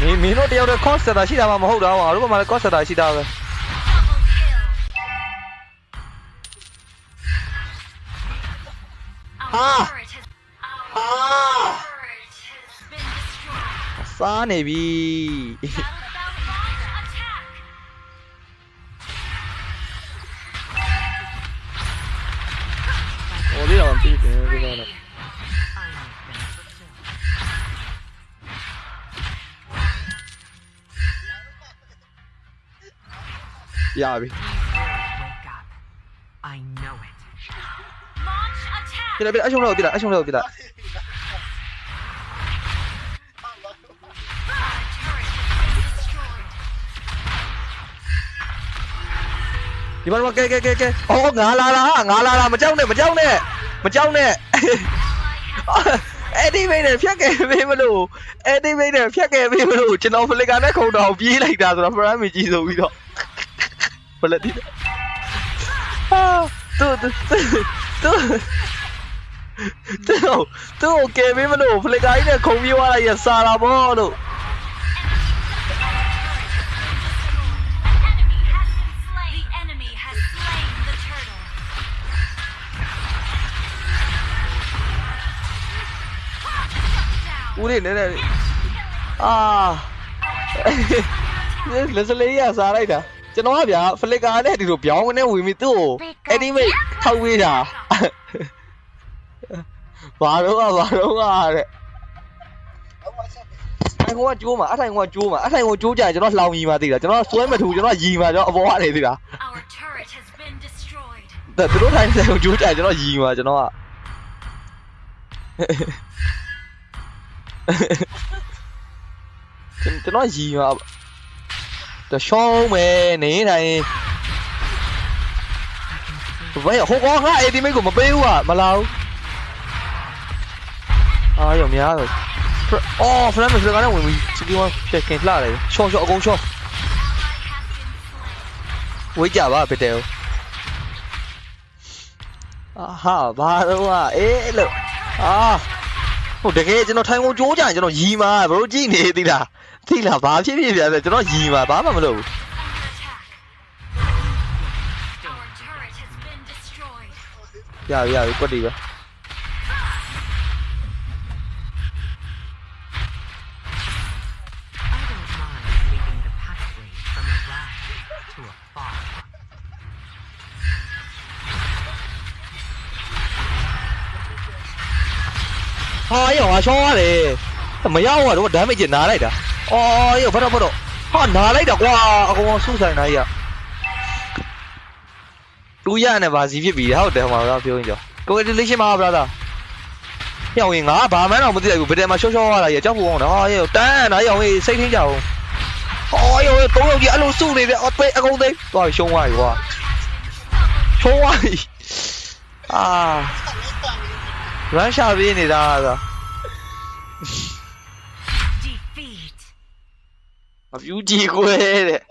မင်းမင်းတို့တယောက်တည်း cost setter ရှိတာမှမဟုတ်တာဟောငါတို့ဘက်မှာလည်း cost setter ရှိတာပဲ Ah. စားနေပြီဟိုလေးတော့ပြီးတယ်ဒီက တော့ရပြီ Wake up. I know it. ပြလိုက်ပြလိုက်အရှုံးလောက်ပြလိုက်အရှုံးလောက်ပြလိုက်ဒီမှာတော့ကဲကဲကဲကဲအော်ငါလာလာငါလာလာမကြောက်နဲ့မကြောက်နဲ့မကြောက်နဲ့အဲ့ဒီမိနဲ့ဖြတ်ခဲ့ပေးမလို့အဲ့ဒီမိနဲ့ဖြတ်ခဲ့ပေးမလို့ကျွန်တော်ဖလစ်ကာနဲ့ခုံတော်ပြေးလိုက်တာဆိုတော့ဖရမ်းမီကြီးဆိုပြီးတော့ ဖလက်တီဟာတူတူတူတူတူကဲပေးမလို့ဖလစ်ကာကြီးနဲ့ခုံပြေးသွားလိုက်ရစားလာဘောလို့ The enemy has slain the turtle. ဦးလေးနည်းနည်းအာလက်စလေးရစားလိုက်တာ ကျွန်တော်ကဗျာဖလစ်ကာနဲ့ဒီလိုပြောင်းနေဝင်ပြီးသူ့ကိုအဲ့ဒီမိတ်ထောက်ဝေးတာဘာတော့ကဘာတော့ကတဲ့အဲ့ကောင်ကကျိုးမှာအထိုင်ကောင်ကကျိုးမှာအထိုင်ကောင်ကျိုးကြရင်ကျွန်တော်လှောင်ရီမှာသိတာကျွန်တော်ဆွဲမထူကျွန်တော်ရီမှာကျွန်တော်အပေါ်ကနေသိတာ Our turret has been destroyed. ဒါသူတို့ထိုင်တဲ့ကောင်ကျိုးကြရင်ကျွန်တော်ရီမှာကျွန်တော်ကကျွန်တော်ရီမှာ တရှောင်းပဲနေတိုင်းဘယ်ဟိုကောင်ကအဲ့ဒီမိတ်ကိုမပေးဘူးอ่ะမလာဘူးအာရုံများတော့အော်ဖရမ်မစ်ကလည်းဝင်ပြီးစီကီဝမ်ဖြတ်ခင်လှတယ်ရှော့ရှော့အကုန်ရှော့ဝေးကြပါဗစ်တယ်ဟာဘာတော့အေးလို့အာဟိုတကယ်ကျွန်တော်ထိုင်ကုန်ကြိုးကြရင်ကျွန်တော်ရီမာဘရိုကြည့်နေသေးလား သိလားဘာဖြစ်ဖြစ်ပြန်လဲကျွန်တော်ရီမှာဘာမှမလုပ်ဘူး Under attack. Our turret has been destroyed. ရပြီရပြီကွက်တီပဲ I don't mind leading the pathway from a rag to a far. ဟာရောငါရှောင်းရတယ်မရောက်တော့ damage နားလိုက်တာ အော်ရောဖတ်တော့ဖတ်တော့ဟာနားလိုက်တာကွာအကောင်ဆုဆိုင်နိုင်ရတူရနဲ့ဗာစီဖြစ်ပြီဟုတ်တယ်ဟိုမှာပြောရင်ကြော congratulation ပါ brother ရောင်ရင်ငါဘာမှန်းတော့မသိလိုက်ဘူးဘယ်တည်းမှာရှော့ရှော့ရတာရကြောက်ဖို့ကောင်းတယ်ဟာရောတန်းနာရောင်ရင်စိတ်ထင်းကြအောင်ဟောရောသုံးယောက်ကြီးအဲ့လိုစုနေတယ်အသေးအကုန်သိသွားရှုံးသွားပြီကွာရှုံးသွားပြီအာ run ရှာပေးနေတာသာ Defeat. Ma più di quelle.